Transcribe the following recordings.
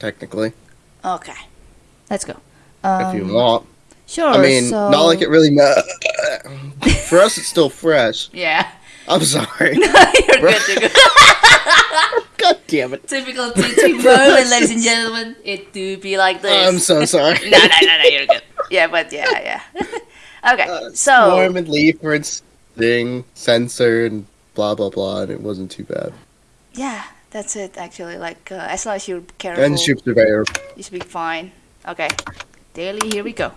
technically, Okay. Let's go. if you Um, want. Sure. I mean, so... not like it really matters. For us, it's still fresh. Yeah. I'm sorry. No, you're good, you're good. God damn it. Typical T3 moment, ladies and gentlemen. It do be like this. I'm so sorry. no, no, no, no, you're good. Yeah, but yeah, yeah. okay, Uh, so Swarm and leaf for its thing, censored, and blah blah blah, and it wasn't too bad. yeah, that's it. Actually, like uh, as long as you're careful, And ship surveyor. you should be fine. Okay, daily. Here we go.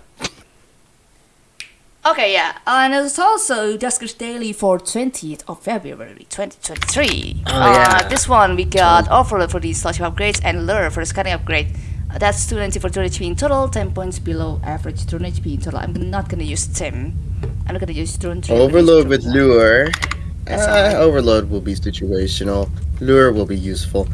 Okay, yeah, and it's also Duskers Daily for 20th of February 2023. Oh, uh, yeah. This one we got Overload for the Slashing upgrades and Lure for the scanning upgrade. Uh, that's 290 for 2 HP in total, 10 points below average 2 HP in total. I'm not gonna use Tim. I'm not gonna use Drone 3. I'm gonna use Overload with lure. Uh, overload will be situational. Lure will be useful.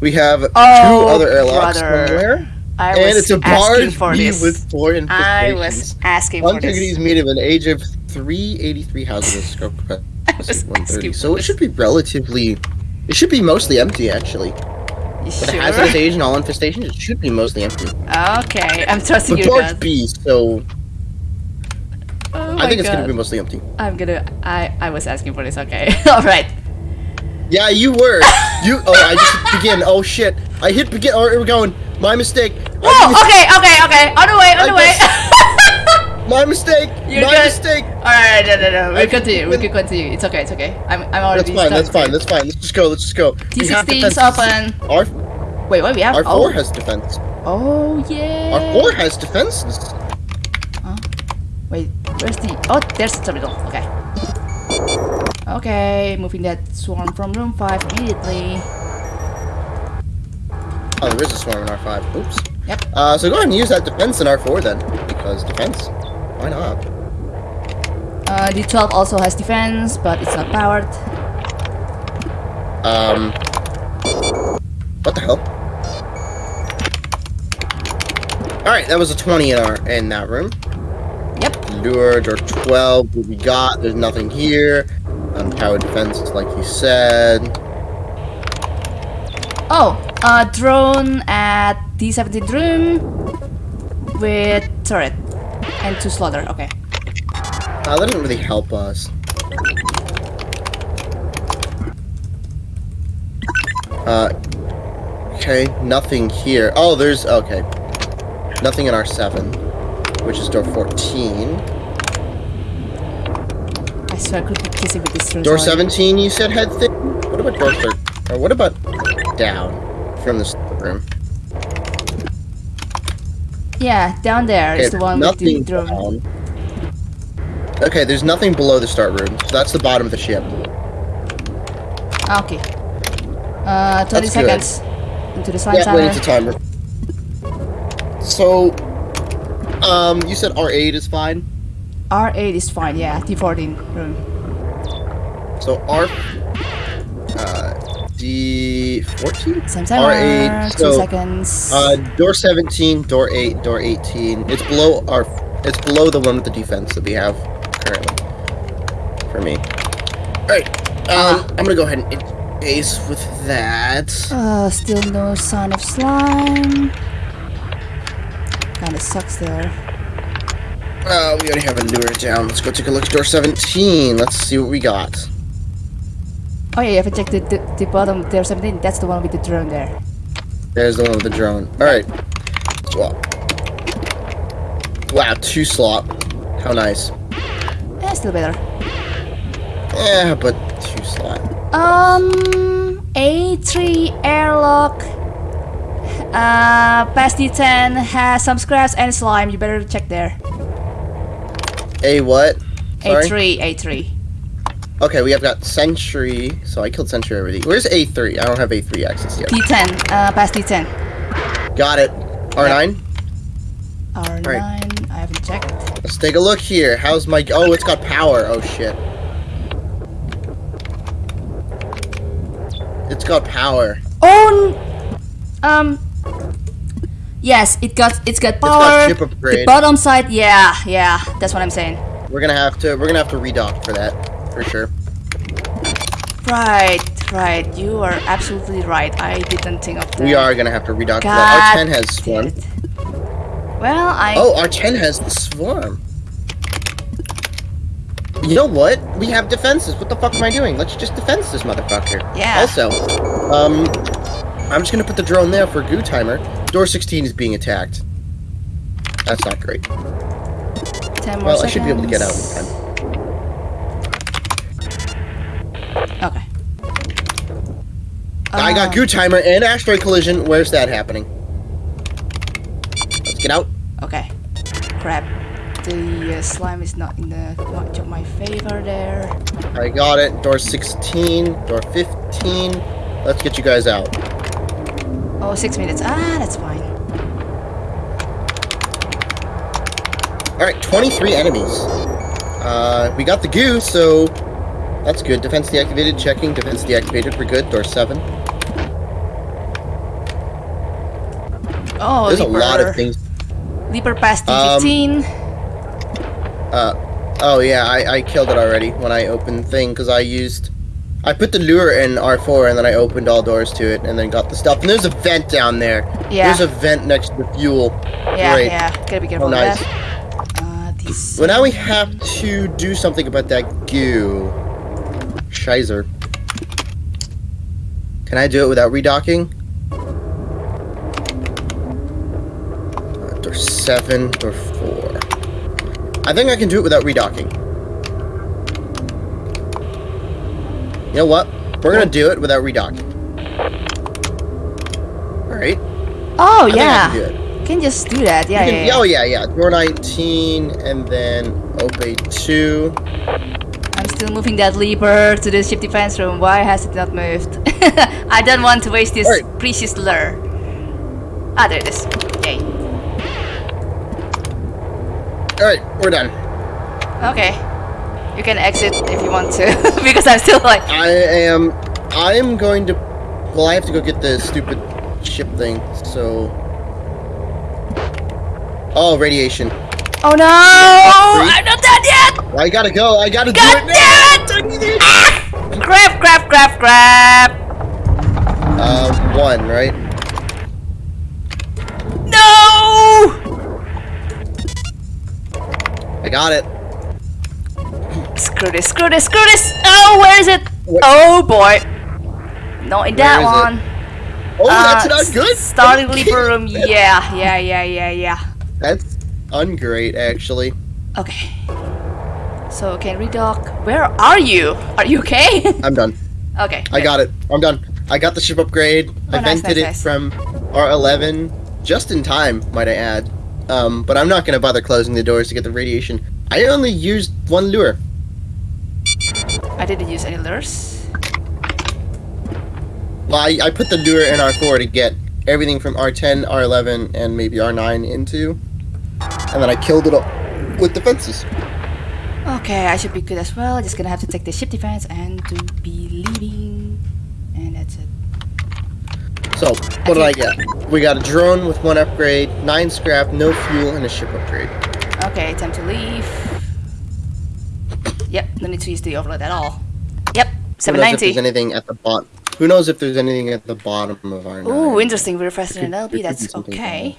We have two Oh, other airlocks brother. somewhere, I and was it's a barge for this. with four I infestations. was asking for this. Antiquities meet of an age of 383 houses of scope capacity 130. So it should be relatively. It should be mostly empty actually. You With a sure? hazardous age and all infestations, it should be mostly empty. Okay, I'm trusting But you barge guys. B, so Oh I think it's gonna be mostly empty. I'm gonna. I I was asking for this. Okay. All right. Yeah, you were. you. Oh, I just hit begin. Oh shit! I hit begin. Oh, we're going. My mistake. Whoa. Okay. Okay. Okay. On the way. On the way. My mistake. You're my good. mistake. All right. No. No. No. We I- continue. We can continue. It's okay. It's okay. I'm. I'm already. That's fine. That's fine. That's fine. Let's just go. Let's just go. We have T16 is defense. open. Our Wait. What we have? our oh. four has defense. Oh yeah. Our four has defenses. Wait. Where's the? Oh, there's the terminal. Okay. Okay. Moving that swarm from room five immediately. Oh, there is a swarm in our five. Oops. Yep. Uh, so go ahead and use that defense in our four then, because defense. Why not? Uh, D12 also has defense, but it's not powered. Um. What the hell? All right, that was a twenty in our in that room. Yep. Lure door 12, what we got, there's nothing here. Unpowered defense, like you said. Oh, a drone at D17 room with turret and two slaughter. Okay. Uh, that doesn't really help us. Uh, okay, nothing here. Oh, there's, okay. Nothing in our 7, which is door 14. Swear I could be kissing with this drone. Door 17, you said had thing? What about door 13? Or what about down from this room? Yeah, down there is Okay, the one with the drone. down. Okay, there's nothing below the start room. So that's the bottom of the ship. Ah, okay. Uh, 20 That's good. seconds into the sign Yeah, timer. a timer. So, um, you said R8 is fine. R8 is fine, yeah. D14 room. So R, uh, D14. Same timer. R8. two So, seconds. uh, door 17, door 8, door 18. It's below our. It's below the one with the defense that we have currently. For me. All right. Um, I'm gonna go ahead and base with that. Uh, still no sign of slime. Kinda sucks there. Uh, we already have a lure down. Let's go take a look at door 17. Let's see what we got. Oh yeah, you haven't checked the, the, the bottom there 17. That's the one with the drone there. There's the one with the drone. Alright. Swap. Wow, two slot. How nice. Yeah, still better. Yeah, but two slot. Um, A3 airlock. Uh, past D10 has some scraps and slime. You better check there. A what? Sorry? A3, A3. Okay, we have got Sentry. So I killed Sentry already. Where's A3? I don't have A3 access yet. D10, uh, past D10. Got it. R9? R9, I haven't checked. Let's take a look here. How's my... Oh, it's got power. Oh, shit. It's got power. Oh, um, yes, it got it's got got power. chip the bottom side, yeah, yeah, that's what I'm saying. We're gonna have to... We're gonna have to redock for that. For sure. Right, Right, you are absolutely right. I didn't think of that. We are gonna have to redock God that. R10 has damn swarm. Well, I. Oh, R10 has the swarm. You know what? We have defenses. What the fuck am I doing? Let's just defense this motherfucker. Yeah. Also, um, I'm just gonna put the drone there for goo timer. Door 16 is being attacked. That's not great. 10 more Well, seconds. I should be able to get out in time. Okay. I got Um, goo timer and asteroid collision. Where's that happening? Let's get out. Okay. Crap. The uh, slime is not in the much of my favor there. I got it. Door 16, door 15. Let's get you guys out. Oh, six minutes. Ah, that's fine. Alright, 23 enemies. Uh, we got the goo, so that's good. Defense deactivated, checking. Defense deactivated, we're good. Door 7. Oh, There's a lot of things. Leaper past Um, D15. Uh, oh yeah, I, I killed it already when I opened thing, because I used... I put the lure in R4, and then I opened all doors to it, and then got the stuff. And there's a vent down there. yeah. There's a vent next to the fuel. yeah, great. yeah. Gotta be careful Oh, nice. Uh, these. Well, now we have to do something about that goo. Shizer. Can I do it without redocking? Uh, door 7, door 4. I think I can do it without redocking. Know what? We're gonna do it without redocking. Alright. Oh, I think I yeah. can do it. Can just do that. Yeah, You yeah, can- yeah. Oh, yeah, yeah. Door 19, and then OPE 2. I'm still moving that leaper to the ship defense room. Why has it not moved? I don't want to waste this Alright. precious lure. Ah, there it is. Yay. Alright, we're done. Okay. You can exit if you want to, because I'm still like. I am. I am going to. Well, I have to go get the stupid ship thing. So. Oh, radiation. Oh no! I'm not done yet! I gotta go. I gotta God do it damn it! Ah! Grab, grab, grab, grab! Um, one, right? No! I got it. Screw this, screw this, screw this! Oh, where is it? What- Oh boy. Not in that is it? one. Oh, that's Uh, not good. Starting leaper room. Yeah, yeah, yeah, yeah, yeah. That's ungreat, actually. Okay. So can redock. Where are you? Are you okay? I'm done. okay. I got it. I'm done. I got the ship upgrade. I Oh, nice, vented nice, it nice. from R11 just in time, might I add. Um, but I'm not gonna bother closing the doors to get the radiation. I only used one lure. I didn't use any lures. Well, I, I put the lure in R4 to get everything from R10, R11, and maybe R9 into, and then I killed it all with defenses. Okay, I should be good as well. Just gonna have to take the ship defense and to be leaving. And that's it. So, what did I get? We got a drone with one upgrade, nine scrap, no fuel, and a ship upgrade. Okay, time to leave. Yep, no need to use the overload at all. Yep, 790. Who knows if 790. there's anything at the bottom? Who knows if there's anything at the bottom of R9? Ooh, interesting. We're faster than Could- LB. be That's okay.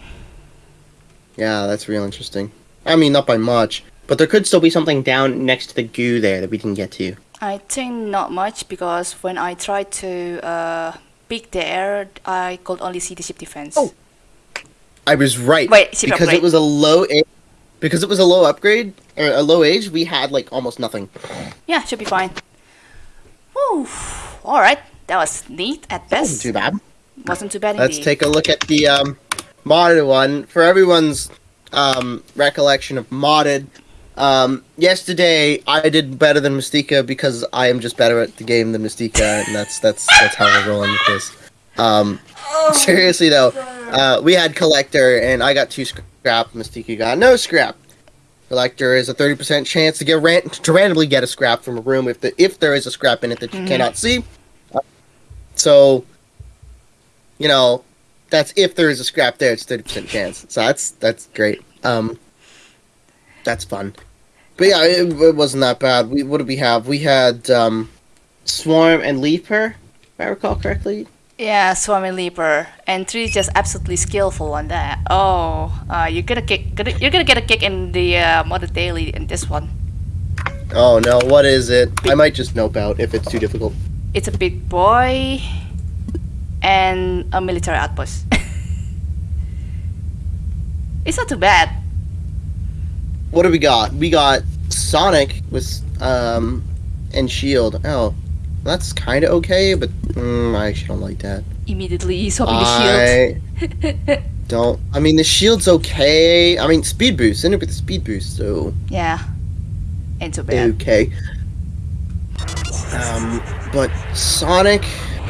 Yeah, that's real interesting. I mean, not by much, but there could still be something down next to the goo there that we didn't get to. I think not much because when I tried to uh, peek there, I could only see the ship defense. Oh. I was right. Wait, because upgrade. it was a low age. Because it was a low upgrade or a low age, we had like almost nothing. Yeah, should be fine. Woo. All right, that was neat at best. Wasn't too bad. Wasn't too bad Let's indeed. take a look at the um, modded one for everyone's um, recollection of modded. Um, yesterday I did better than Mystica because I am just better at the game than Mystica, and that's that's that's how we're rolling with this. Um, seriously though, uh, we had collector, and I got two scrap. Mystica got no scrap. Collector is a thirty percent chance to get ran- to randomly get a scrap from a room if the if there is a scrap in it that you Mhm. cannot see. Uh, so, you know, that's if there is a scrap there, it's thirty percent chance. So that's that's great. Um, that's fun. But yeah, it, it wasn't that bad. We what did we have? We had um, Swarm and Leaper. if I recall correctly. Yeah, Swarming Leaper, and three is just absolutely skillful on that. Oh, uh, you're gonna kick. Gonna, you're gonna get a kick in the uh, Modded Daily in this one. Oh no, what is it? I might just nope out if it's too difficult. It's a big boy, and a military outpost. it's not too bad. What do we got? We got Sonic with um and Shield. Oh, that's kind of okay, but mm, I actually don't like that. Immediately he's swapping the I don't. I mean, the shield's okay. I mean, speed boost. In it with the speed boost, so. Yeah, ain't too bad. okay. Um, but Sonic,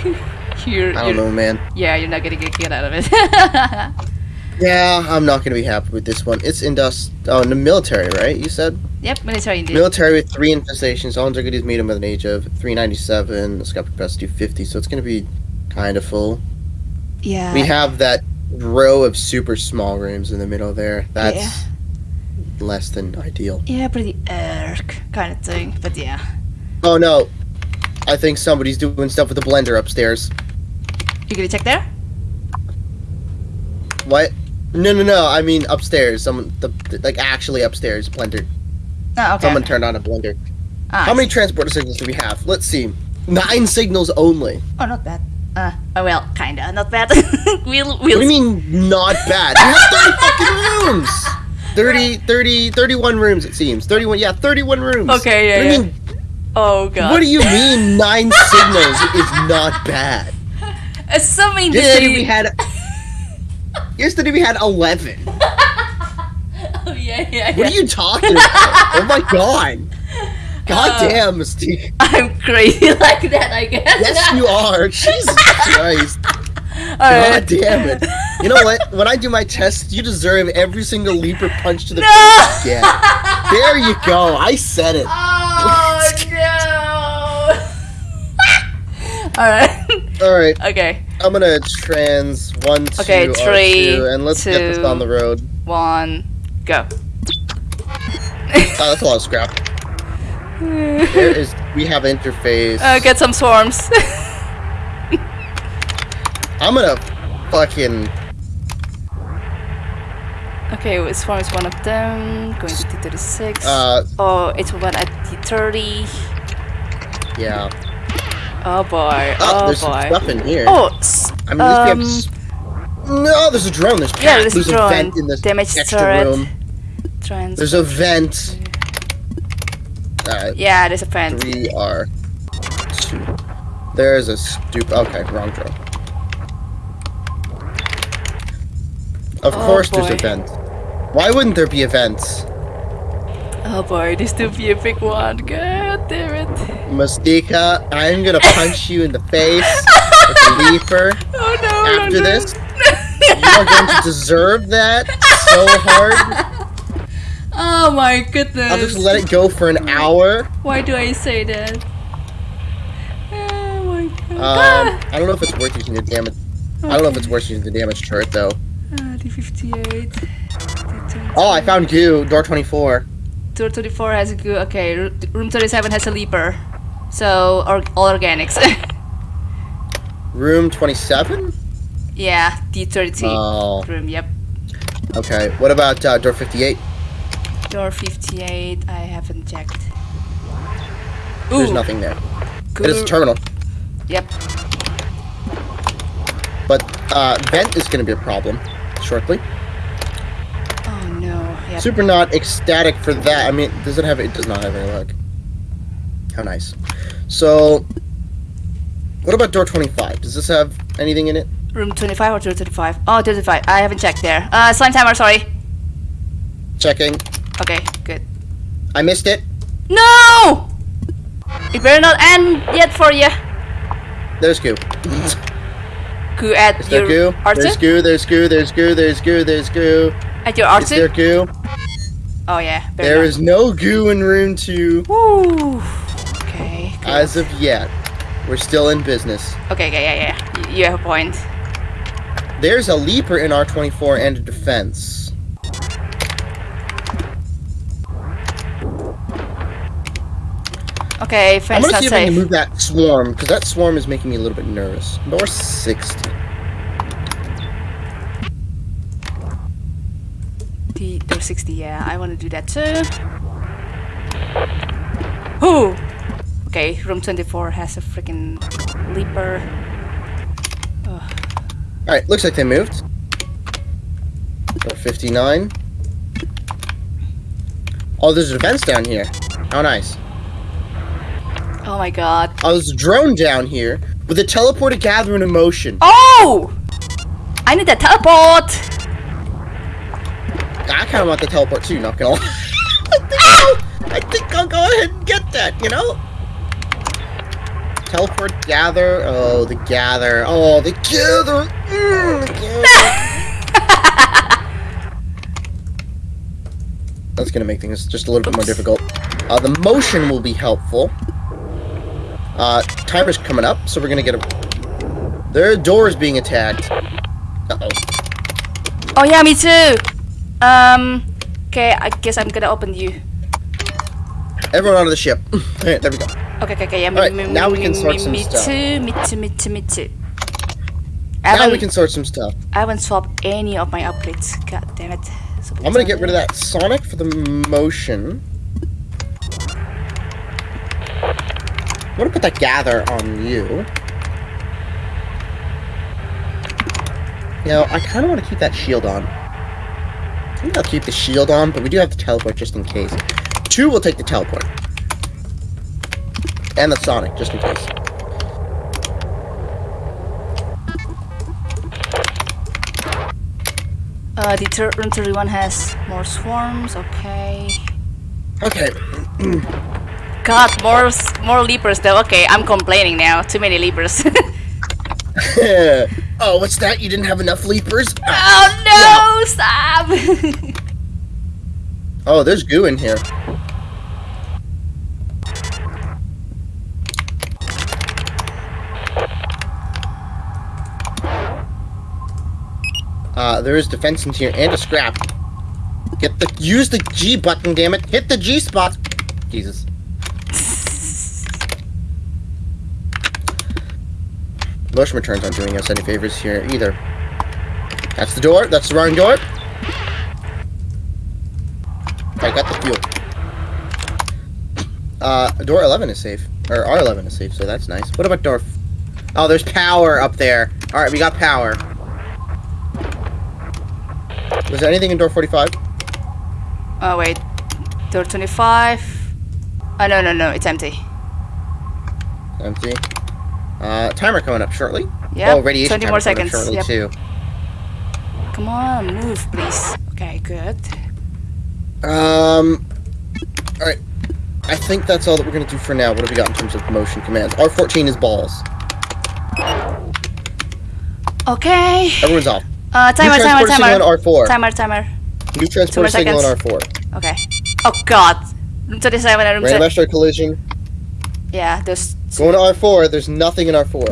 You're, I don't you're- know, man. Yeah, you're not gonna get get out of it. Yeah, I'm not gonna be happy with this one. It's indus. Oh, in the military, right? You said yep, military indeed. military with three infestations. All Antiquities meet him with an age of 397. The Skeptic capacity 250, so it's gonna be kind of full. yeah. We have that row of super small rooms in the middle there. That's Yeah. less than ideal. Yeah, pretty erk kind of thing, but yeah. Oh no, I think somebody's doing stuff with the blender upstairs. You gonna check there? What? No, no, no. I mean upstairs. Someone, the, like actually upstairs, blender. Oh, okay. Someone turned on a blender. Ah, How many transporter signals do we have? Let's see. Nine signals only. Oh, not bad. Uh, oh well, kinda, not bad. we'll, we'll. What do you mean not bad? We have 30 fucking rooms. 30, 30, 31 rooms it seems. 31, yeah, 31 rooms. Okay, yeah, What do you yeah. mean? Oh god. What do you mean nine signals is not bad? Assuming Yesterday the. we had. Yesterday we had 11. Oh yeah, yeah, What yeah. are you talking about? oh my god. God Uh, damn, Mystique. I'm crazy like that, I guess. Yes, you are. Jesus Christ. God Alright. damn it. You know what? When I do my test, you deserve every single leaper punch to the No! face. you get. There you go. I said it. Oh no! Alright. Alright, Okay. I'm gonna trans one, two, Okay, R2, and let's get this two. on the road. One. Go. Oh, that's a lot of scrap. There is. We have interface. Uh, get some swarms. I'm gonna fucking. okay, well, swarm is one of them. Going to T36. Uh, oh, it's one at T30. yeah. Oh boy. Oh, Oh, there's some boy. stuff in here. Oh, I mean, at um, we have. No, there's a drone. There's yeah, cat. there's a a drone. vent in this Damage extra turret. room. trans. There's a vent. Alright, Yeah, there's a vent. three R two. There's a stupid. Okay, wrong drone. Of Oh, course, there's a vent. Why wouldn't there be events? Oh boy, this to be a big one. God damn it. Mustika, I'm gonna punch you in the face with a leaper Oh no. after no, no. this. You are going to deserve that so hard. Oh my goodness. I'll just let it go for an hour. Why do I say that? Oh my god. Um, I don't know if it's worth using the damage. I don't know if it's worth using the damage turret though. Ah, D58. D20. Oh, I found goo. Door 24. Tour 34 has a good. Okay, room 37 has a leaper. So, or, all organics. Room 27. yeah, D30 Oh, room, yep. okay. What about uh, door 58? Door 58, I haven't checked. There's nothing there. Good. It is a terminal, Yep. but uh, vent is going to be a problem shortly. Super not ecstatic for that. I mean, does it have? It does not have any luck. How nice. So, what about door 25? Does this have anything in it? Room 25 or 235? Oh, 235. I haven't checked there. Uh, slime timer, sorry. Checking. Okay, good. I missed it. No! It better not end yet for you. There's goo. Goo at Is there your goo? archer? There's goo. There's goo. There's goo. There's goo. There's goo. At your Is there goo? Oh yeah. There is no goo in room two Woo. Okay. good. as of yet. We're still in business. Okay, Yeah. yeah, yeah. You have a point. There's a leaper in R24 and a defense. Okay, Okay, I'm gonna see if I can safe. move that swarm, because that swarm is making me a little bit nervous. Door 60. The door 60, yeah, I want to do that too. Ooh! Okay, room 24 has a freaking leaper. Alright, looks like they moved. Door 59. Oh, there's a fence down here. How nice. Oh my god. Oh, there's a drone down here with a teleporter gathering in motion. Oh! I need that teleport! I kind of want the teleport too, not gonna lie. I, think I'll, I think I'll go ahead and get that, you know? Teleport, gather. Oh, the gather. Oh, the gather. Mm, the gather. That's gonna make things just a little bit more difficult. Uh, the motion will be helpful. Uh, timer's coming up, so we're gonna get a... Their door is being attacked. Uh-oh. Oh yeah, me too! Um, okay, I guess I'm gonna open you. Everyone onto the ship. Alright, there we go. Okay, okay, okay, yeah, me, me, now we can sort some me stuff. too, me too, me too, me too. I Now we can sort some stuff. I haven't swapped any of my upgrades. God damn it. So I'm gonna get rid of that Sonic for the motion. I'm gonna put that gather on you. You know, I kind of want to keep that shield on. I think I'll keep the shield on, but we do have the teleport just in case. Two will take the teleport. And the Sonic, just in case. Uh, the room 31 has more swarms, okay. Okay. God, more more leapers though. Okay, I'm complaining now. Too many leapers. oh, what's that? You didn't have enough leapers? oh no! Stop! Oh, there's goo in here. Uh, there is defense in here and a scrap. Get the use the G button, damn it! Hit the G spot. Jesus. Motion returns aren't doing us any favors here either. That's the door. That's the wrong door. I got the fuel. Uh, door 11 is safe. Or R11 is safe, so that's nice. What about door... F oh, there's power up there. Alright, we got power. Was there anything in door 45? oh wait, door 25. Oh no no no, it's empty. Empty. Uh, timer coming up shortly. Yeah. oh, radiation 20 more seconds. shortly, Yep. too. Come on, move please. Okay, good. Um, alright. I think that's all that we're going to do for now. What have we got in terms of motion commands? R14 is balls. Okay. Everyone's off. Uh, timer, New timer, timer. on R4. Timer, timer. New transport signal on. R4. Okay. Oh god. Room 27 and room Random 7. asteroid collision. Yeah, those. Going to R4, there's nothing in R4.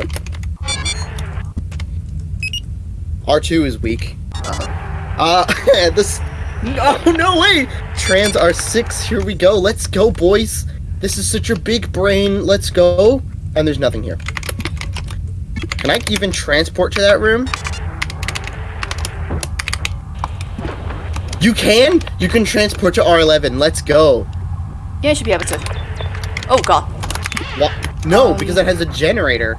R2 is weak. Uh, this... No, no way! Trans R6, here we go. Let's go, boys. This is such a big brain. Let's go. And there's nothing here. Can I even transport to that room? You can? You can transport to R11. Let's go. Yeah, you should be able to. Oh god. What? No, Um, because that has a generator.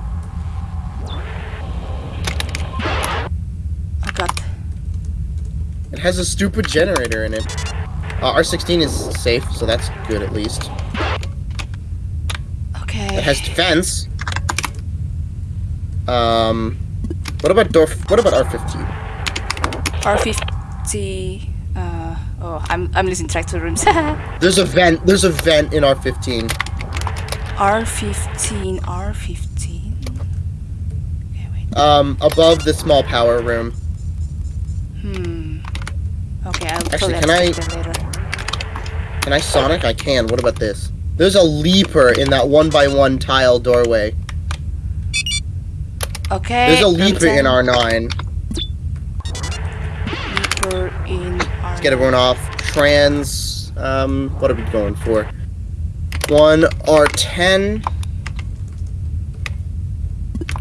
Oh god. It has a stupid generator in it. Uh, R16 is safe, so that's good at least. Okay. It has defense. Um, what about door? What about R15? R50. Uh, oh, I'm I'm losing track to the rooms. There's a vent. There's a vent in R15. R15, R15. Okay, wait. Um, above the small power room. Hmm. Okay, I'll Actually, can have to check that later. Can I Sonic? I can. What about this? There's a leaper in that one by one tile doorway. Okay. There's a leaper in R9. Leaper in R. Let's get everyone off. Trans. Um, what are we going for? One R10.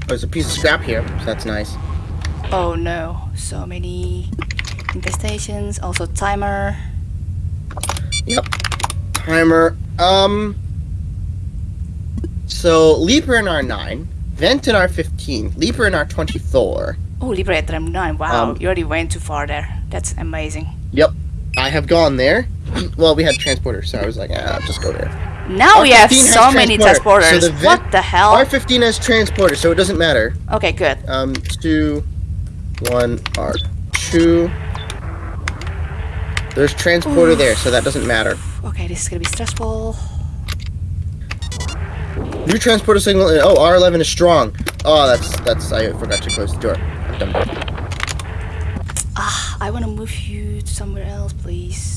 There's a piece of scrap here, so that's nice. Oh no, so many infestations, also timer. Yep. Timer. Um. So Leaper in R9, Vent in R15, Leaper in R24. Oh, Liberator M9, wow, Um, you already went too far there. That's amazing. Yep. I have gone there. Well, we had transporter, so I was like, ah, I'll just go there. Now we have R15 so many transporter, so transporters. the what the hell? R15 has transporter, so it doesn't matter. okay, good. Um, two, one, R2. There's transporter there, so that doesn't matter. Okay, this is gonna be stressful. New transporter signal. Oh, R11 is strong. Oh, that's that's. I forgot to close the door. I've done. Ah, I wanna move you to somewhere else, please.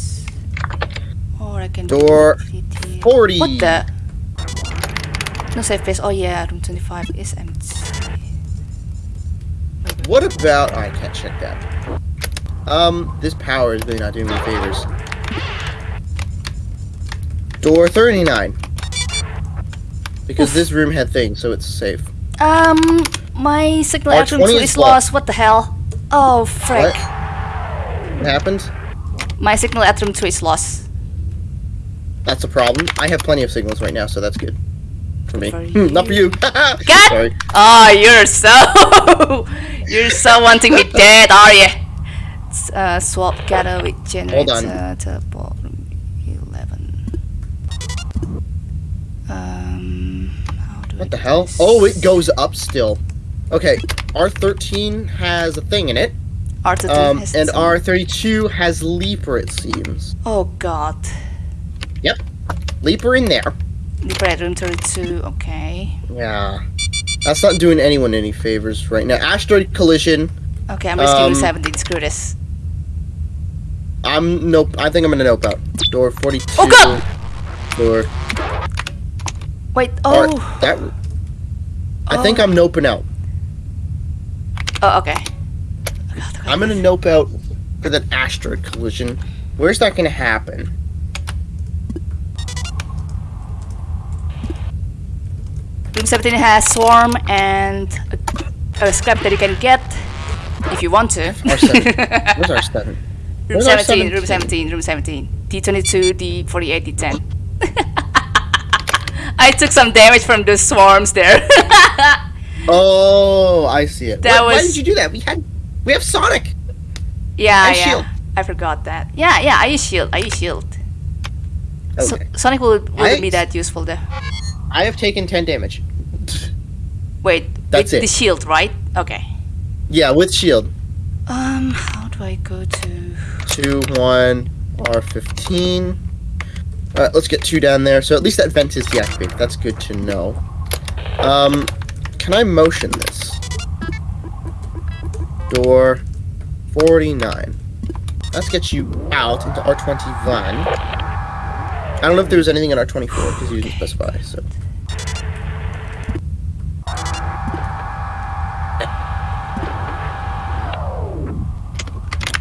Or I can Door complete here. 40. What the? No safe space. Oh yeah, room 25 is empty. What about? I can't check that. Um, this power is really not doing me favors. Door 39. Because Oof. this room had things, so it's safe. Um, my signal R20 at room 2 is is lost. What the hell? Oh, frick. What? What happened? My signal at room 2 is lost. That's a problem. I have plenty of signals right now, so that's good. For me. For Hmm, Not for you. God! Sorry. Oh, you're so... you're so wanting me dead, are you? Uh, swap gather with generator. on. Teleport room 11. Um, how do I What the hell? this? Oh, it goes up still. Okay, R13 has a thing in it. R2 Um, has and R32 has Leaper, it seems. Oh god. Leaper in there. Liberate room 32, okay. Yeah. That's not doing anyone any favors right now. Asteroid collision. Okay, I'm risking Um, 17, screw this. I'm nope. I think I'm gonna nope out. Door 42. Oh, God! Door. Wait, or- oh! that. I think Oh. I'm noping out. Oh, okay. Oh, God. I'm gonna nope out for that asteroid collision. Where's that gonna happen? Room 17 has swarm and a, a scrap that you can get if you want to. R7. Where's our seven? room 17, room 17? 17, room 17. D22, D48, D10. I took some damage from those swarms there. Oh, I see it. That Why- Why did you do that? We had, we have Sonic. yeah, And yeah. shield. I forgot that. Yeah, yeah, I use shield. I use shield. So, Okay. Sonic will, wouldn't I- be that useful there. I have taken 10 damage. Wait, That's with it. the shield, right? Okay. Yeah, with shield. Um, how do I go to... Two, one, R15. Alright, let's get two down there. So at least that vent is deactivated. That's good to know. Um, can I motion this? Door 49. Let's get you out into R21. I don't know if there was anything in R24 because you didn't specify, so.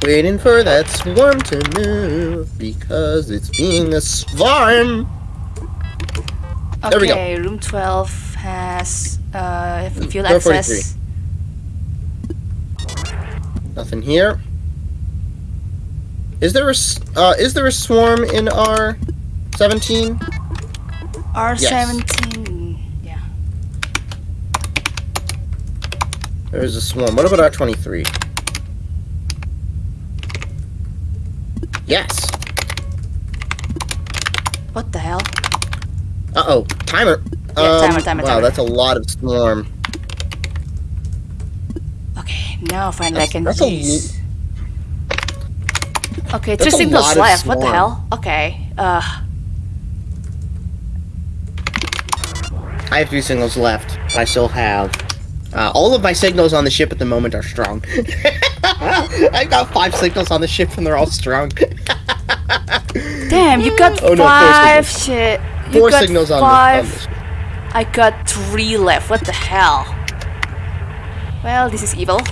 Waiting for that swarm to move because it's being a swarm. Okay, There we go. room 12 has uh, fuel access. Nothing here. Is there a uh, is there a swarm in R seventeen? R17. Yeah. There is a swarm. What about R twenty three? Yes. What the hell? Uh oh. Timer. Yeah, timer, timer, Wow, timer. that's a lot of swarm. Okay, now finally I can that's use. Okay, That's three signals left. What the hell? Okay. Uh, I have three signals left. I still have. Uh, all of my signals on the ship at the moment are strong. I've got five signals on the ship and they're all strong. damn, you got Oh, no, five shit. You Four got signals on the, five. on the. I got three left. What the hell? Well, this is evil.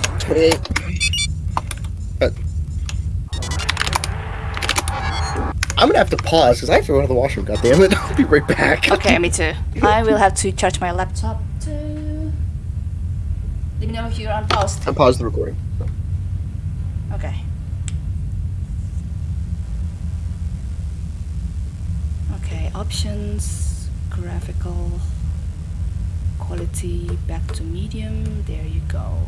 I'm gonna have to pause because I have to go to the washroom. God damn it! I'll be right back. Okay, me too. I will have to charge my laptop too. Let me know if you're on pause. I paused the recording. Okay. Okay, options, graphical, quality, back to medium. There you go.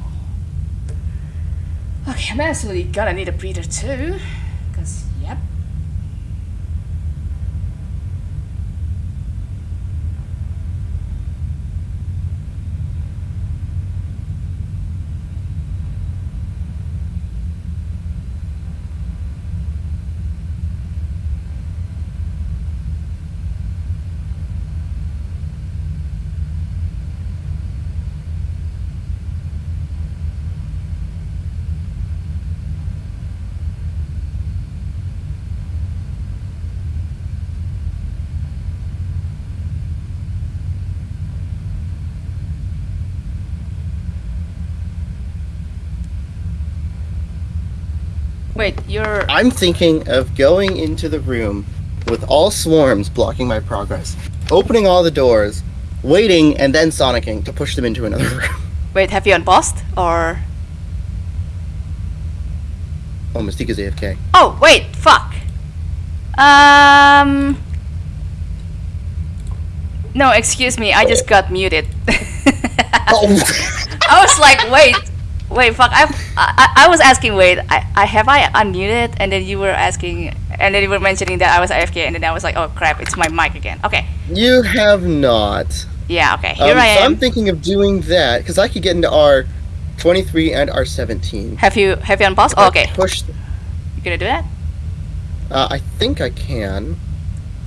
Okay, I'm actually gonna need a breather too. Cause, yep. Wait, you're. I'm thinking of going into the room with all swarms blocking my progress, opening all the doors, waiting, and then sonicking to push them into another room. Wait, have you unpaused? Or. Oh, Mystique is AFK. Oh, wait, fuck. Um. No, excuse me, I just got muted. Oh, I was like, wait, wait, fuck. I, I, I was asking, wait, I, I have I unmuted, and then you were asking, and then you were mentioning that I was AFK, and then I was like, oh crap, it's my mic again. Okay, you have not. yeah, okay, here Um, I so am. I'm thinking of doing that because I could get into R23 and R17. have you have you unpaused? Oh, okay, Push. you gonna do that? Uh, I think I can.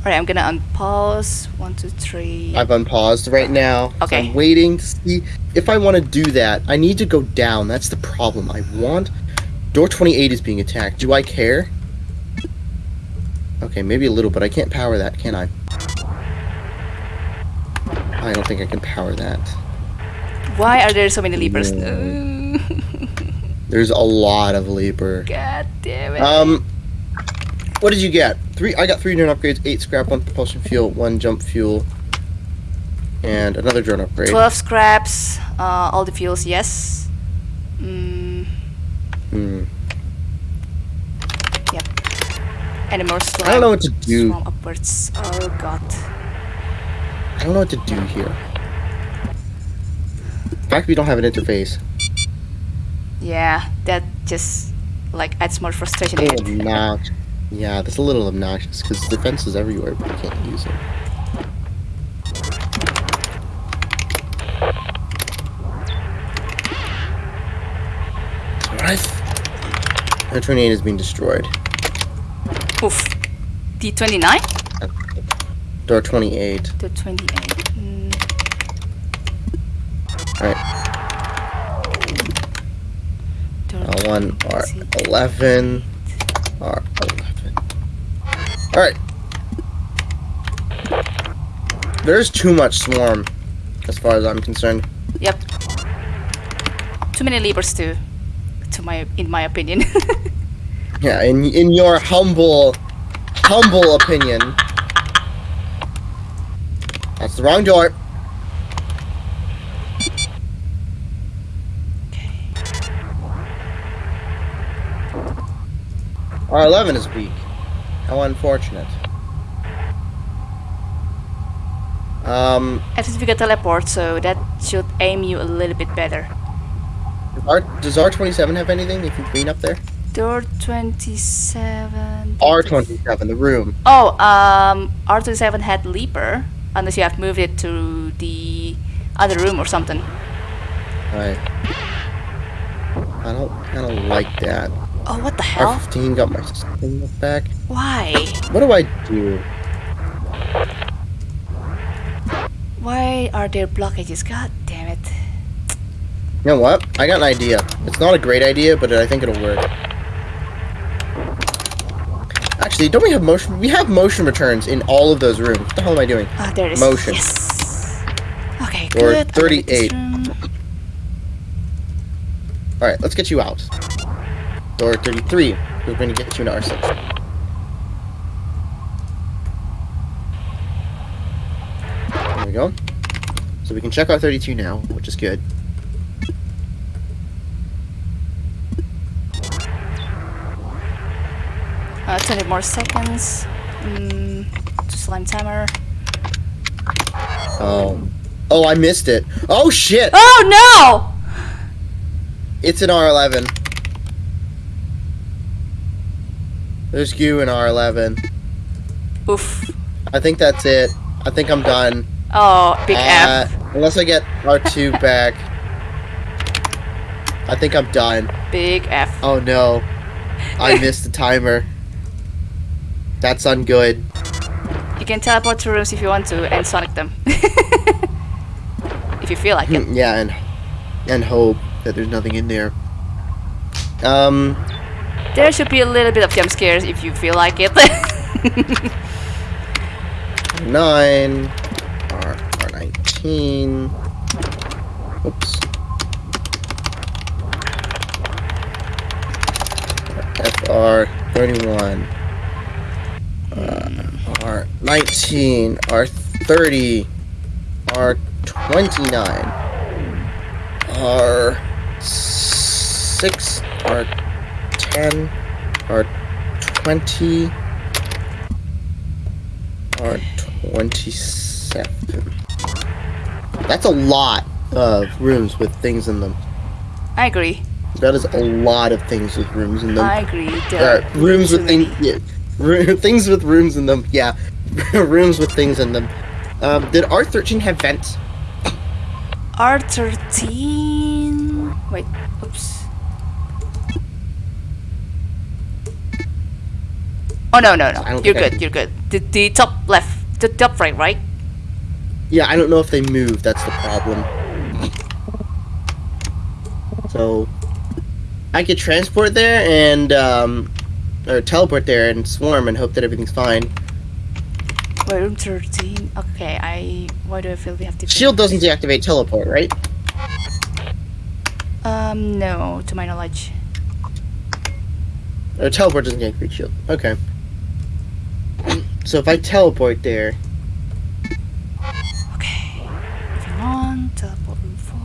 Alright, I'm gonna unpause. One, two, three. I've unpaused right now. Okay. I'm waiting to see if I want to do that. I need to go down. That's the problem. I want. Door 28 is being attacked. Do I care? Okay, maybe a little, but I can't power that, can I? I don't think I can power that. Why are there so many leapers? No. There's a lot of labor. God damn it. Um, what did you get? Three. I got three drone upgrades, eight scrap, one propulsion fuel, one jump fuel, and another drone upgrade. 12 scraps, uh, all the fuels, yes. Mm, Hmm. any more slime? I don't know what to do. Swam upwards. Oh god. I don't know what to do here. The fact we don't have an interface. Yeah, that just like adds more frustration. A to little it. obnoxious. Yeah, that's a little obnoxious because the fence is everywhere, but you can't use it. Alright. The 28 is being destroyed. Oof. D29 Door 28. Door 28. Mm, Alright. door L1, 28. R11, R11. Alright. There's too much swarm, as far as I'm concerned. Yep. Too many levers too, to my in my opinion. Yeah, in in your humble, humble opinion. That's the wrong door. Okay. R11 is weak. How unfortunate. Um, At least we got teleport, so that should aim you a little bit better. R, does R27 have anything? If you clean up there? Door 27. R27, the room. Oh, um, R27 had Leaper, unless you have moved it to the other room or something. Right. I don't, I don't like that. Oh, what the hell? R15 got my thing back. Why? What do I do? Why are there blockages? God damn it. You know what? I got an idea. It's not a great idea, but I think it'll work. Actually, don't we have motion? We have motion returns in all of those rooms. What the hell am I doing? Ah, there it is. Motion. Yes. Okay, or good. I'm gonna make this 38. Alright, let's get you out. Door 33. We're going to get you an R6. There we go. So we can check out 32 now, which is good. Uh, 20 more seconds mm, to slime timer. Oh, oh, I missed it. Oh, shit! Oh, no! It's an R11. There's you in R11. Oof. I think that's it. I think I'm done. Oh, big Uh, F. Unless I get R2 back. I think I'm done. Big F. Oh no. I missed the timer. That's ungood. You can teleport to rooms if you want to and sonic them. if you feel like it. yeah, and and hope that there's nothing in there. Um, There should be a little bit of jump scares if you feel like it. nine, R R nineteen. Oops. FR thirty one. Uh, R nineteen, R thirty, R twenty nine, R six, R ten, R twenty, R twenty seven. That's a lot of rooms with things in them. I agree. That is a lot of things with rooms in them. I agree. Uh, rooms with things. Yeah, things with rooms in them. Yeah, rooms with things in them. Um, did R thirteen have vents? R13. Wait, oops. Oh no no no! You're think I good. You're good. The, the top left, the top right, right? Yeah, I don't know if they move. That's the problem. So, I could transport there and um, or teleport there and swarm and hope that everything's fine. Wait, room 13. Okay, I. Why do I feel we have to? Shield doesn't deactivate teleport, right? Um, no, to my knowledge. Or teleport doesn't deactivate shield. Okay. So if I teleport there, Okay. Moving on. Teleport room 4.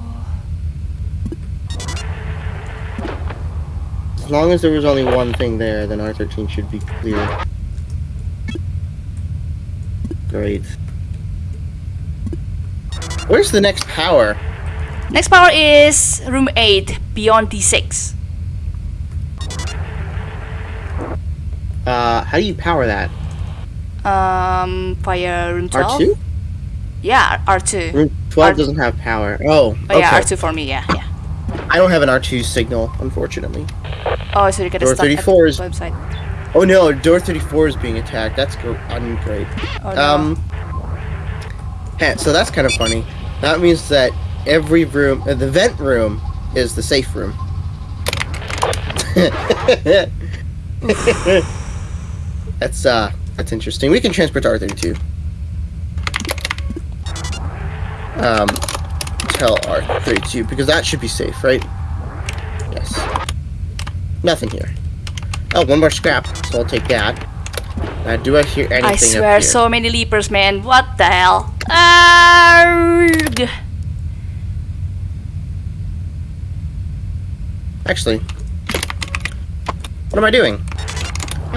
as long as there was only one thing there, then R13 should be clear. Great. Where's the next power? Next power is room 8, beyond D6. Uh, how do you power that? Um, via room 12. R2? Yeah, R2. Room 12 R- doesn't have power. Oh, okay. Oh yeah, R2 for me. Yeah, yeah. I don't have an R2 signal, unfortunately. Oh, so you Door start at 34 is- website. Oh no, door 34 is being attacked. That's great. Oh no. Um, so that's kind of funny. That means that every room, uh, the vent room, is the safe room. that's uh, that's interesting. We can transport to R32. Um, tell R32 because that should be safe, right? Yes. Nothing here. Oh, one more scrap, so I'll take that. Uh, do I hear anything I swear, so many leapers, man. What the hell? Arrgh. Actually, what am I doing?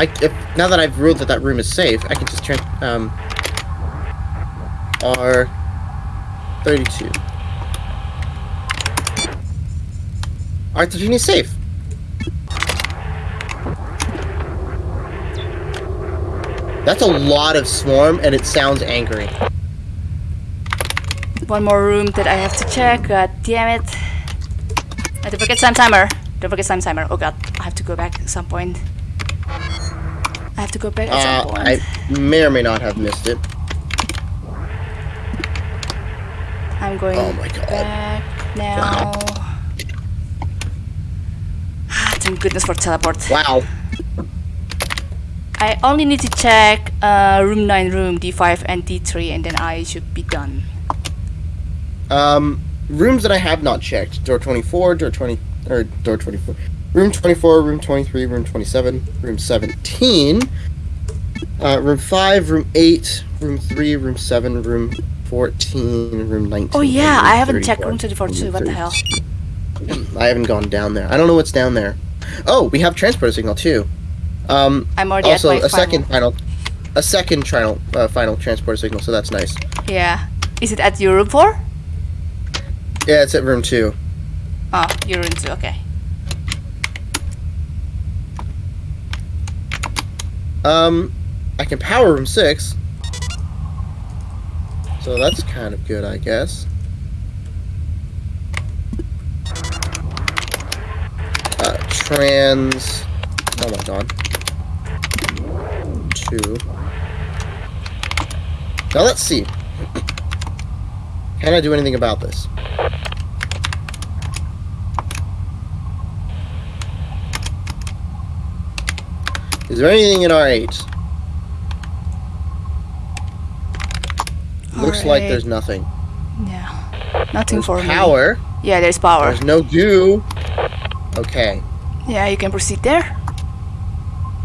I if now that I've ruled that that room is safe, I can just turn um R thirty two. R thirteen is safe. That's a lot of swarm, and it sounds angry. One more room that I have to check. God damn it. Uh, don't forget time timer. Don't forget time timer. Oh god, I have to go back at some point. I have to go back Uh. I may or may not have missed it. I'm going Oh my God. back now. Ah, Thank goodness for teleport. Wow. I only need to check uh, room 9, room D5 and D3 and then I should be done. Um, rooms that I have not checked: door twenty-four, door twenty, or door twenty-four, room twenty-four, room twenty-three, room twenty-seven, room seventeen, uh, room five, room eight, room three, room seven, room 14, room 19. Oh yeah, I haven't checked 34, room 24 too. What the hell? I haven't gone down there. I don't know what's down there. Oh, we have transporter signal too. Um, I'm already also at my a second final. final, a second final, uh, final transporter signal. So that's nice. Yeah. Is it at your room 4? Yeah, it's at room two. Oh, your room 2. Okay. Um, I can power room six. So that's kind of good, I guess. Uh, trans. Oh my god. Two. Now let's see. Can I do anything about this? Is there anything in R8? Looks like there's nothing. Yeah. Nothing There's for me. power. Yeah, there's power. There's no goo. Okay. Yeah, you can proceed there.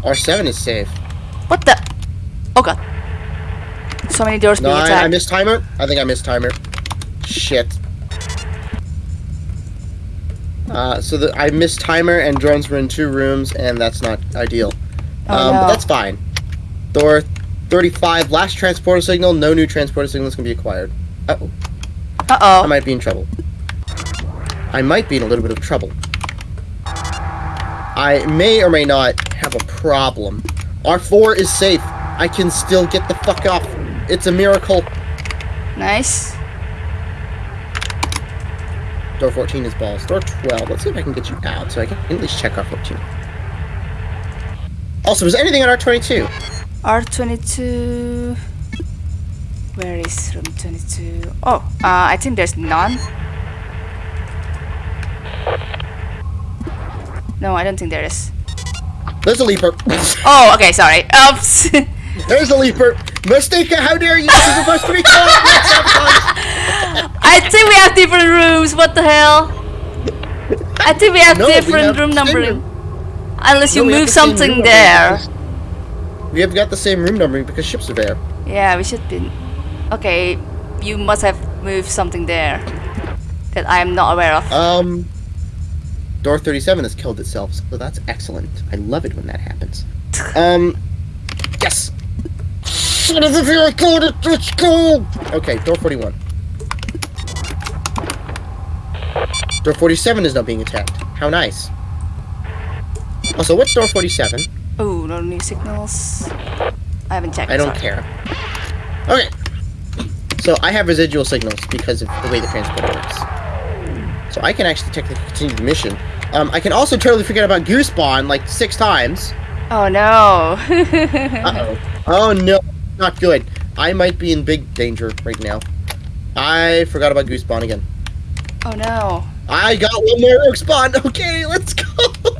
R7 is safe. What the? Oh god. So many doors No, being I, attacked. I missed timer. I think I missed timer. Shit. Uh, so the, I missed timer and drones were in two rooms and that's not ideal. Oh, um, no. But that's fine. Door 35, last transporter signal. No new transporter signals can be acquired. Uh oh. Uh-oh. I might be in trouble. I might be in a little bit of trouble. I may or may not have a problem. R4 is safe. I can still get the fuck off. It's a miracle. Nice. Door 14 is balls. Door 12. Let's see if I can get you out so I can at least check R14. Also, is there anything on R22? R22. Where is room 22? Oh, uh, I think there's none. No, I don't think there is. There's a leaper. Oh, okay, sorry. Oops. There's a leaper. Mystica, how dare you? This is supposed to be called. I think we have different rooms. What the hell? I think we have No, we different have room the numbering. Unless you No, move something room there. We have got the same room numbering because ships are there. Yeah, we should be. Okay, you must have moved something there that I am not aware of. Um, door 37 has killed itself, so that's excellent. I love it when that happens. Um, yes! Son of a vehicle, let's go! Okay, door 41. Door 47 is now being attacked. How nice. Also, what's door 47? Oh, no new signals. I haven't checked. I don't sorry. care. Okay. So I have residual signals because of the way the transporter works. So I can actually technically continue the mission. Um, I can also totally forget about Goo Spawn like six times. Oh no. Uh-oh. Oh no, not good. I might be in big danger right now. I forgot about Goo Spawn again. oh no. I got one more Rogue Spawn. Okay, let's go.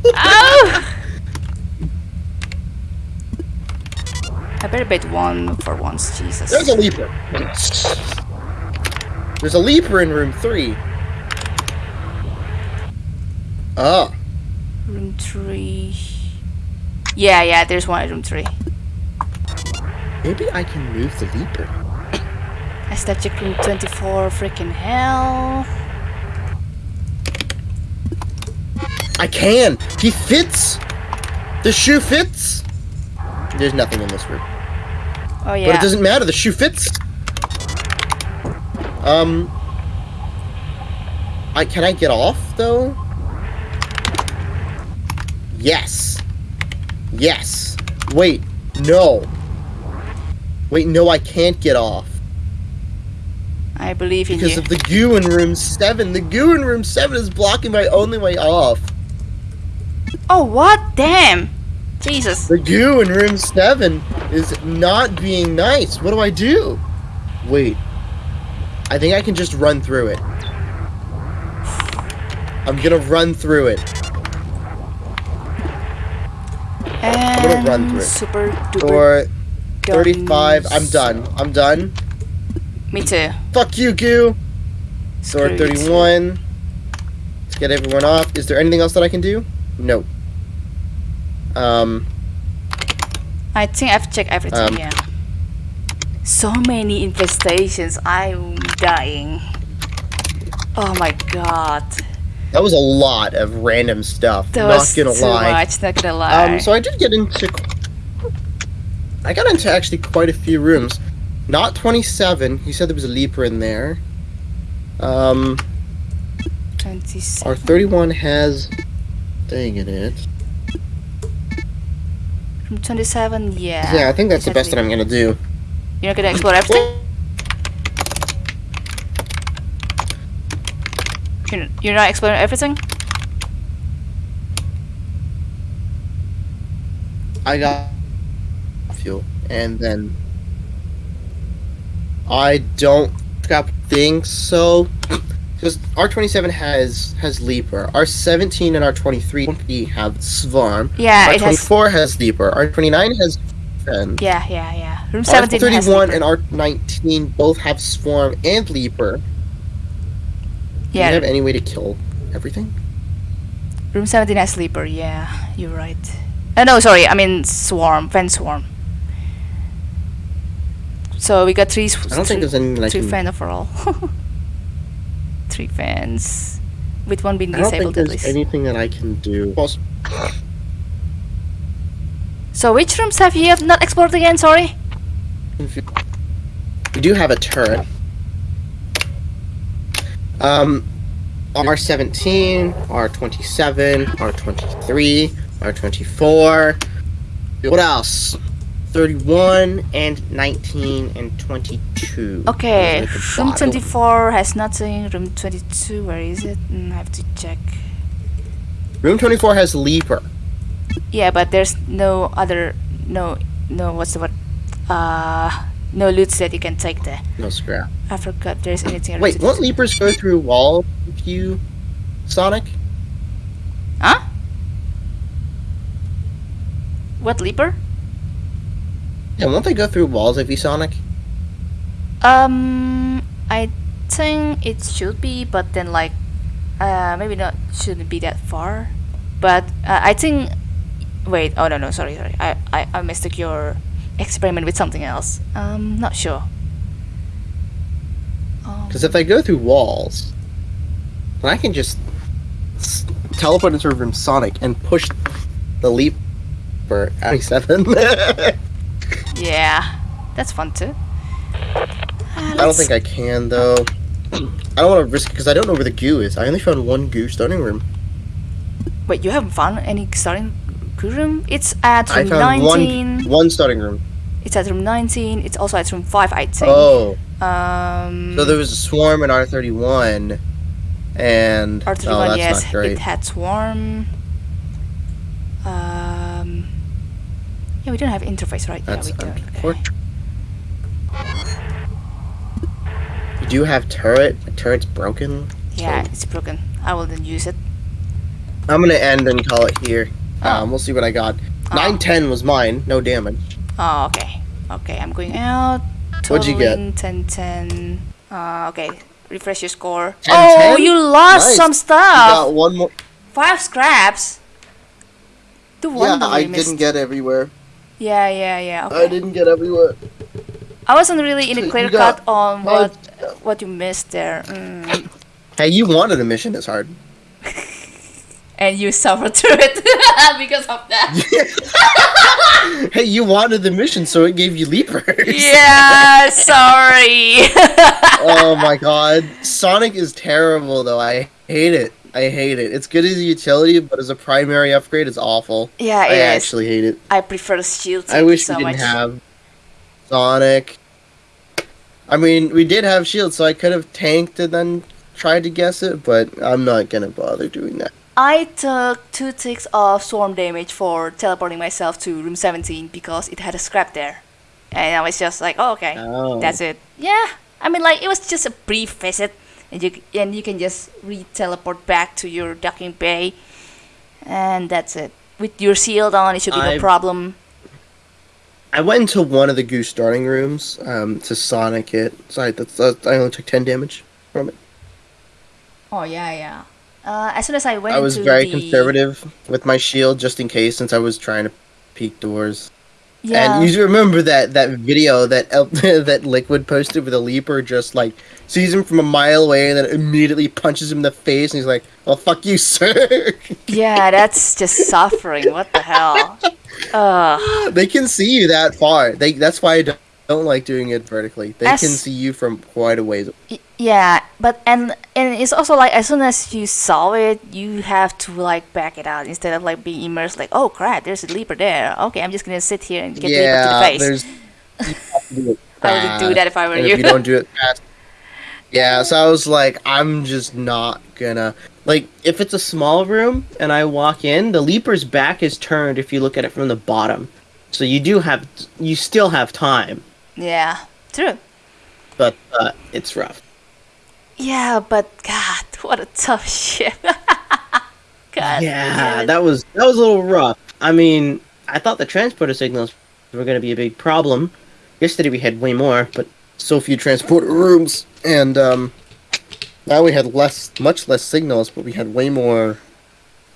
Oh! I better bet one for once, Jesus. There's a leaper. There's a leaper in room three. Oh. Room three. Yeah, yeah, there's one at room three. Maybe I can move the leaper. I start room 24, freaking hell. I can. He fits. The shoe fits. There's nothing in this room. Oh yeah. But it doesn't matter. The shoe fits. Um. I can I get off though? Yes. Yes. Wait. No. Wait. No, I can't get off I believe in because you. of the goo in room seven. The goo in room seven is blocking my only way off. Oh what? Damn. Jesus. The goo in room seven is not being nice. What do I do? Wait. I think I can just run through it. I'm gonna run through it. And gonna run through it. super duper. Door 35. I'm done. I'm done. Me too. Fuck you, goo. Screw Door 31. Let's get everyone off. Is there anything else that I can do? No. Um, I think I've checked everything. Um, yeah. So many infestations. I'm dying. Oh my god. That was a lot of random stuff. That not was gonna too lie. much, not gonna lie. Um, so I did get into. I got into actually quite a few rooms. Not 27. He said there was a leaper in there. Um, 27. our 31 has. Dang it, it. From 27, yeah. Yeah, I think that's the best that. I'm gonna do. You're not gonna explore everything? You're, you're not exploring everything? I got fuel, and then I don't think so. Because R27 has has Leaper. R17 and R23 have Swarm. Yeah, it has. R24 has Leaper. R29 has Fen. Yeah, yeah, yeah. Room 17 has R31 and R19 both have Swarm and Leaper. Yeah. Do you have any way to kill everything? room 17 has Leaper, yeah. You're right. Uh, no, sorry, I mean Swarm, Fan Swarm. So we got three. I don't think there's any, like... three can. fan overall. three fans. With one being I don't think disabled there's least. anything that I can do. So which rooms have you not explored again? Sorry. We do have a turret. Um, R17, R27, R23, R24. What else? 31 and 19 and 22. Okay, Those are at the room 24 has nothing. Room 22, where is it? Mm, I have to check. Room 24 has Leaper. Yeah, but there's no other, no, no, what's the word? Uh, no loot that you can take there. No scrap. I forgot there's anything. Wait, won't 22. Leapers go through walls if you Sonic? Huh? What leaper? Yeah, won't they go through walls if you Sonic? Um, I think it should be, but then like, uh, maybe not shouldn't be that far. But uh, I think. Wait. Oh no no sorry sorry. I I I mistook your experiment with something else. Um, not sure. Um, Because if they go through walls, then I can just s- teleport into room Sonic and push the leap for 27. I yeah, that's fun too. Uh, don't think I can though. I don't want to risk it because I don't know where the goo is. I only found one goo starting room. Wait, you haven't found any starting crew room? It's at I room found 19. one one starting room. It's at room 19. It's also at room 5, I think. Oh, Um, so there was a swarm in R31, and R31, oh, that's yes, not great. it had swarm. Um, yeah, we don't have interface, right? That's we don't. Okay. You do have turret. The turret's broken. Yeah, So- it's broken. I will then use it. I'm gonna end and call it here. Oh. Um, we'll see what I got. Oh. Nine ten was mine. No damage. Oh, okay. Okay, I'm going out. What'd you get? 10 10. Uh, okay, refresh your score. 10, oh, 10? you lost Nice. some You stuff. got one more. Five scraps. The one Yeah, I missed. didn't get everywhere. Yeah, yeah, yeah. I didn't get everywhere. I wasn't really in So a clear got cut on five what what you missed there. Mm. Hey, you wanted a mission this hard. And you suffered through it because of that. hey, you wanted the mission, so it gave you leapers. yeah, sorry. oh my god, Sonic is terrible though. I hate it. I hate it. It's good as a utility, but as a primary upgrade, it's awful. yeah, I it is. actually hate it. I prefer shield. I wish so we didn't much. have Sonic. I mean, we did have shield, so I could have tanked and then tried to guess it, but I'm not gonna bother doing that. I took two ticks of swarm damage for teleporting myself to room 17 because it had a scrap there. And I was just like, oh, okay, Oh. that's it. Yeah, I mean, like, it was just a brief visit. And you, and you can just re-teleport back to your docking bay. And that's it. With your shield on, it should be no I've- problem. I went into one of the goo starting rooms um, to Sonic it. So I, I only took 10 damage from it. Oh, yeah, yeah. Uh, as soon as I went I was very the... conservative with my shield just in case, since I was trying to peek doors. Yeah. And you remember that that video that that Liquid posted with a leaper just like sees him from a mile away and then immediately punches him in the face and he's like, "Well, fuck you, sir." yeah, that's just suffering. What the hell? Ugh. they can see you that far. They that's why I don't, don't like doing it vertically. They As- can see you from quite a ways. Yeah, but and and it's also like as soon as you saw it, you have to like back it out instead of like being immersed. Like, oh crap, there's a leaper there. Okay, I'm just gonna sit here and get the leaper to the face. there's. you have to do I would do that if I were you. If you don't do it fast. Yeah, so I was like, I'm just not gonna like if it's a small room and I walk in, the leaper's back is turned if you look at it from the bottom. So you do have you still have time, yeah, true. but uh, it's rough. Yeah, but God, what a tough ship. God. Yeah, that was that was a little rough. I mean, I thought the transporter signals were going to be a big problem. Yesterday we had way more, but so few transporter rooms, and um, now we had less, much less signals, but we had way more,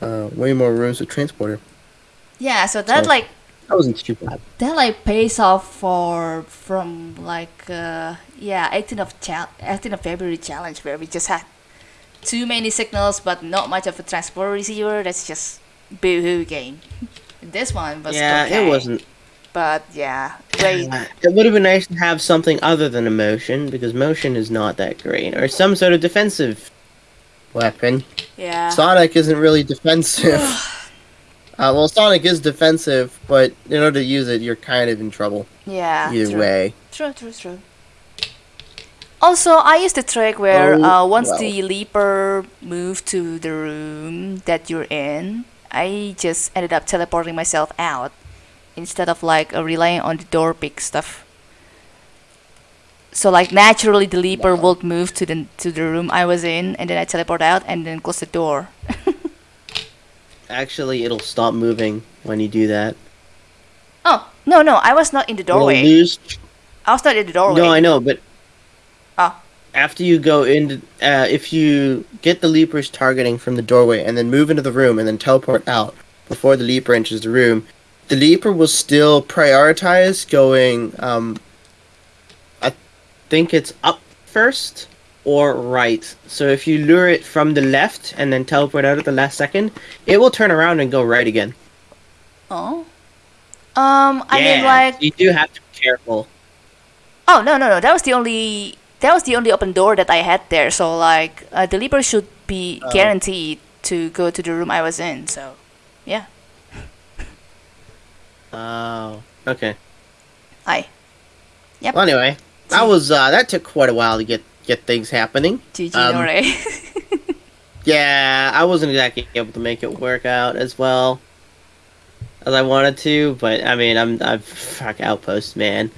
uh, way more rooms with transporter. yeah. So that So- like That wasn't too bad. that like pays off for from like uh yeah 18 of chal 18th of February challenge where we just had too many signals but not much of a transport receiver. That's just boo-hoo game. This one was yeah, okay, it wasn't. But yeah, wait. Uh, It would have been nice to have something other than a motion because motion is not that great, or some sort of defensive weapon. Yeah. Sonic isn't really defensive. uh, well, Sonic is defensive, but in order to use it, you're kind of in trouble yeah. either true. way. True, true, true. Also, I used the trick where Oh, uh, once well. the leaper moved to the room that you're in, I just ended up teleporting myself out instead of like uh, relying on the door pick stuff. So like naturally the leaper Wow. would move to the to the room I was in, and then I teleport out and then close the door. Actually, it'll stop moving when you do that. Oh no no, I was not in the doorway. lose. I was not in the doorway. No, I know, but Oh. after you go in, uh, if you get the leaper's targeting from the doorway and then move into the room and then teleport out before the leaper enters the room, the leaper will still prioritize going. Um, I think it's up first or right. So if you lure it from the left and then teleport out at the last second, it will turn around and go right again. Oh. Um, I mean Yeah, like you do have to be careful. Oh no no no! That was the only that was the only open door that I had there. So like uh, the leaper should be Oh. guaranteed to go to the room I was in. So yeah, Oh, okay. I Yep. Well, anyway, that was uh, that took quite a while to get get things happening. GG Um, Nore. Yeah, I wasn't exactly able to make it work out as well as I wanted to, but I mean, I'm I'm fuck outpost man.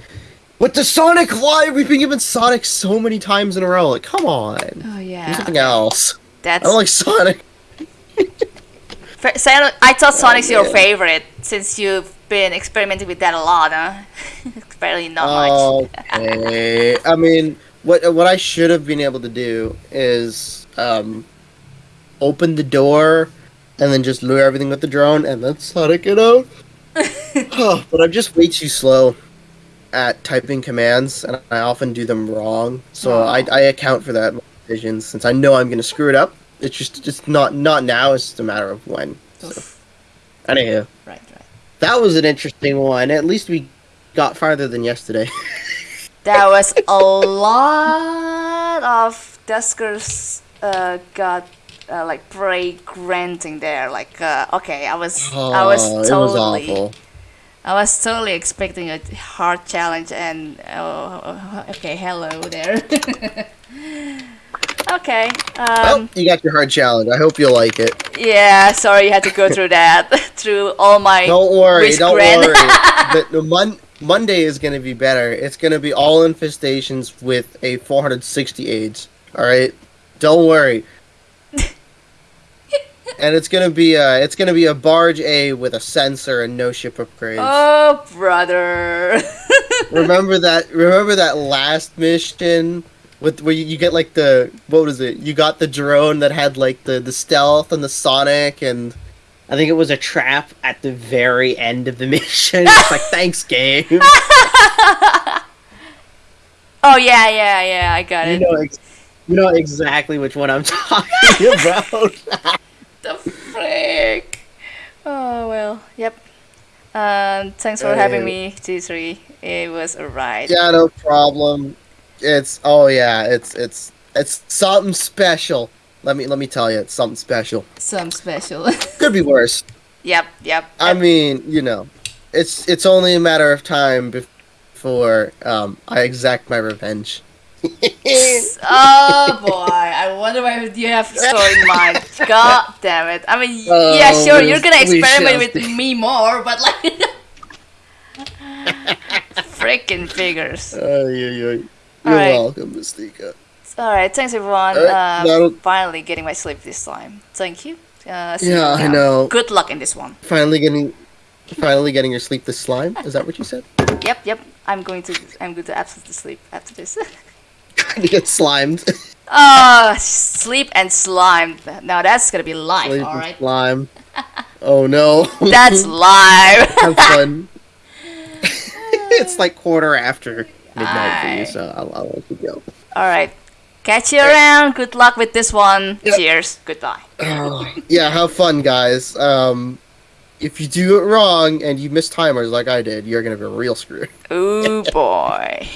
With the Sonic, why we've been given Sonic so many times in a row? Like, come on, oh do yeah, something else. that's. I don't like Sonic. I thought Sonic's your favorite since you've been experimenting with that a lot, huh? Apparently not Oh. much. Okay, I mean, what what I should have been able to do is um, open the door and then just lure everything with the drone and then Sonic it out. Huh, but I'm just way too slow at typing commands, and I often do them wrong. So Aw. I, I account for that decisions since I know I'm gonna screw it up. It's just just not not now. It's just a matter of when. So anywho, Right, right. that was an interesting one. At least we got farther than yesterday. That was a lot of Duskers uh, got uh, like prey granting there. Like, uh, okay, I was, I was Oh, it was totally, awful. I was totally expecting a hard challenge, and oh, okay, hello there. okay, Well, um, you got your hard challenge. I hope you'll like it. yeah, sorry you had to go through that, through all my. Don't worry, don't worry. the, the mon- Monday is going to be better. It's going to be all infestations with a 460 AIDS. All right, don't worry. and it's gonna be a it's gonna be a barge A with a sensor and no ship upgrades. Oh, brother. remember that? Remember that last mission with where you, you get like the what was it? You got the drone that had like the the stealth and the sonic and I think it was a trap at the very end of the mission. It's like, thanks, game. Oh yeah, yeah, yeah. I got it. know, ex- you know exactly which one I'm talking about. the frick. Oh well. Yep. Um. Thanks for having Uh, me, T3. It was a ride. yeah, no problem. It's oh yeah, it's it's it's something special. Let me let me tell you, it's something special. Some special. Could be worse. yep. Yep. I mean, you know, it's it's only a matter of time before um, I exact my revenge. oh boy, I wonder why you have story in mind. God damn it. I mean, Oh, yeah, sure, you're gonna experiment with me more, but like. Freaking figures. Ay, ay, ay. You're welcome, Mystica. Alright, thanks everyone. Uh, finally getting my sleep this time. Thank you. Uh, Yeah, I know. Good luck in this one. Finally getting, finally getting your sleep this slime. Is that what you said? Yep, yep. I'm going to I'm going to absolutely sleep after this. you get slimed. Ah, sleep and slime. Now that's gonna be life, Sleep alright? slime. Oh no. That's live. Have fun. it's like quarter after midnight for you, so I'll, I'll let you go. alright. Catch you around. Good luck with this one. Yep. Cheers. Goodbye. yeah, have fun, guys. Um, if you do it wrong and you miss timers like I did, you're gonna be real screwed. Oh boy.